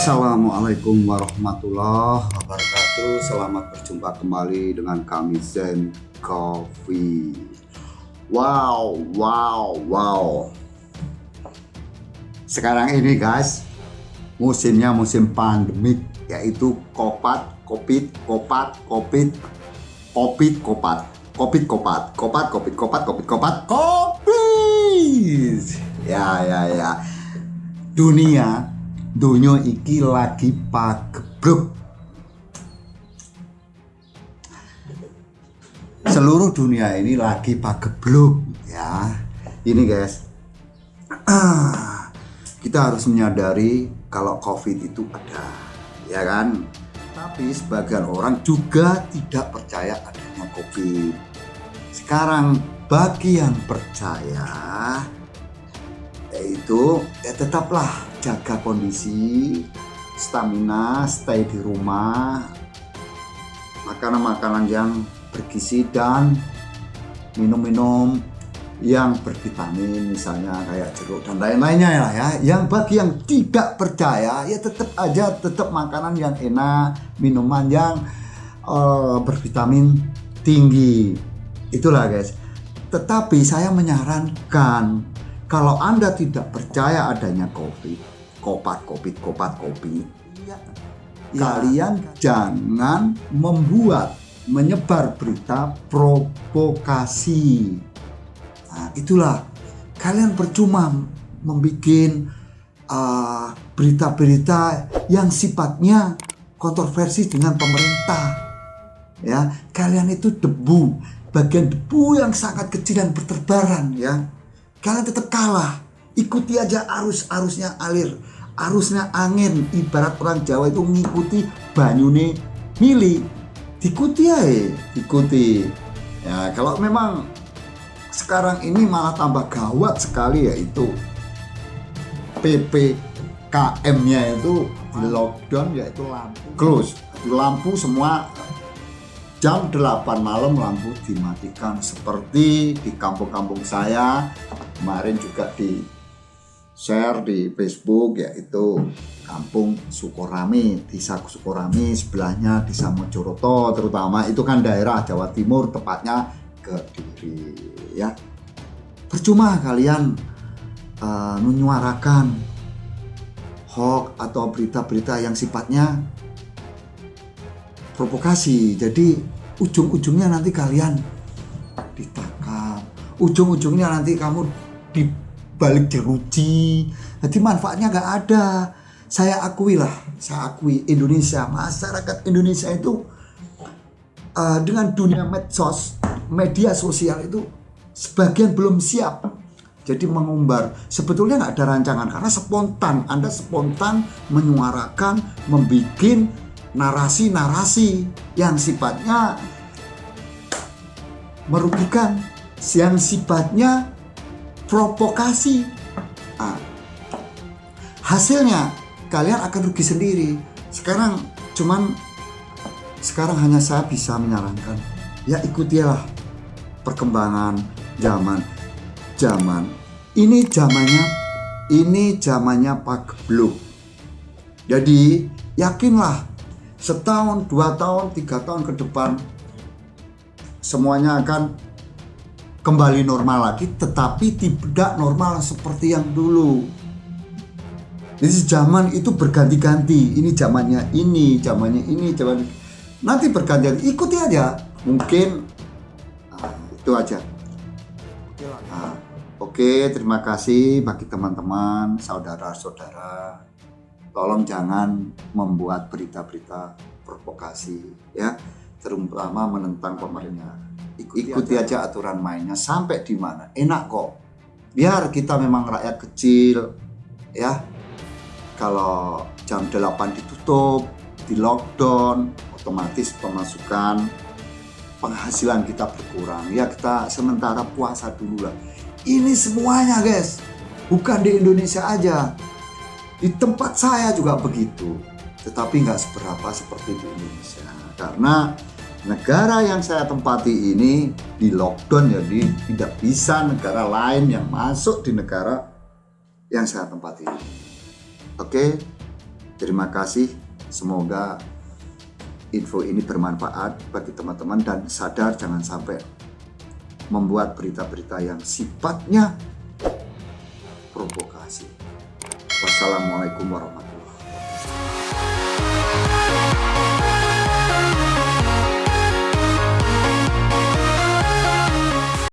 Assalamualaikum warahmatullahi wabarakatuh. Selamat berjumpa kembali dengan kami Zen Coffee. Wow, wow, wow. Sekarang ini guys Musimnya musim pandemik Yaitu kopat, kopit, kopat, kopit Kopit, kopat Kopit, kopat Kopat, kopit, kopat, kopit, kopat Kopit. Ya, ya, ya. Dunia dunia iki lagi pagebluk. Seluruh dunia ini lagi pagebluk ya. Ini guys. Kita harus menyadari kalau covid itu ada ya kan? Tapi sebagian orang juga tidak percaya adanya covid. Sekarang bagi yang percaya yaitu ya tetaplah jaga kondisi stamina stay di rumah makanan-makanan yang bergizi dan minum-minum yang bervitamin misalnya kayak jeruk dan lain-lainnya ya ya. Yang bagi yang tidak percaya ya tetap aja tetap makanan yang enak minuman yang uh, bervitamin tinggi. Itulah guys. Tetapi saya menyarankan kalau Anda tidak percaya adanya COVID, kopat, covid, kopat, kopi, ya, kalian jangan membuat, menyebar berita provokasi. Nah, itulah kalian percuma membuat uh, berita-berita yang sifatnya kontroversi dengan pemerintah. Ya, kalian itu debu, bagian debu yang sangat kecil dan berterbaran ya Kalian tetap kalah. Ikuti aja arus-arusnya alir. Arusnya angin. Ibarat orang Jawa itu mengikuti banyune mili. Ikuti ya, ikuti. Ya, kalau memang sekarang ini malah tambah gawat sekali yaitu PPKM-nya itu lockdown yaitu lampu close. Lampu semua jam 8 malam lampu dimatikan seperti di kampung-kampung saya kemarin juga di share di Facebook yaitu kampung Sukorami desa Sukorami sebelahnya desa Mojoroto terutama. Itu kan daerah Jawa Timur tepatnya Kediri ya. Percuma kalian uh, menyuarakan hoax atau berita-berita yang sifatnya provokasi. Jadi ujung-ujungnya nanti kalian ditangkap. Ujung-ujungnya nanti kamu dibalik jeruji. Jadi manfaatnya gak ada. Saya akui lah saya akui Indonesia masyarakat Indonesia itu uh, dengan dunia medsos media sosial itu sebagian belum siap jadi mengumbar. Sebetulnya nggak ada rancangan karena spontan. Anda spontan menyuarakan membuat narasi-narasi yang sifatnya merugikan, yang sifatnya provokasi. Nah, hasilnya kalian akan rugi sendiri. Sekarang cuman sekarang hanya saya bisa menyarankan. Ya ikutilah perkembangan zaman. Zaman. Ini zamannya ini zamannya Pak Blue jadi yakinlah setahun, dua tahun, tiga tahun ke depan semuanya akan kembali normal lagi tetapi tidak normal seperti yang dulu. Jadi zaman itu berganti-ganti. Ini zamannya ini zamannya ini zaman nanti berganti ikuti aja. Mungkin nah, itu aja. Nah, oke terima kasih bagi teman-teman saudara-saudara. Tolong jangan membuat berita-berita provokasi ya. Terutama menentang pemerintah ikuti, ikuti aja aturan mainnya. Sampai di mana? Enak kok. Biar kita memang rakyat kecil ya. Kalau jam 8 ditutup di lockdown otomatis pemasukan penghasilan kita berkurang. Ya kita sementara puasa dulu lah. Ini semuanya guys. Bukan di Indonesia aja. Di tempat saya juga begitu, tetapi nggak seberapa seperti di Indonesia. Karena negara yang saya tempati ini di lockdown ya, jadi tidak bisa negara lain yang masuk di negara yang saya tempati ini. Oke, terima kasih. Semoga info ini bermanfaat bagi teman-teman dan sadar jangan sampai membuat berita-berita yang sifatnya provokasi. Wassalamualaikum warahmatullahi wabarakatuh.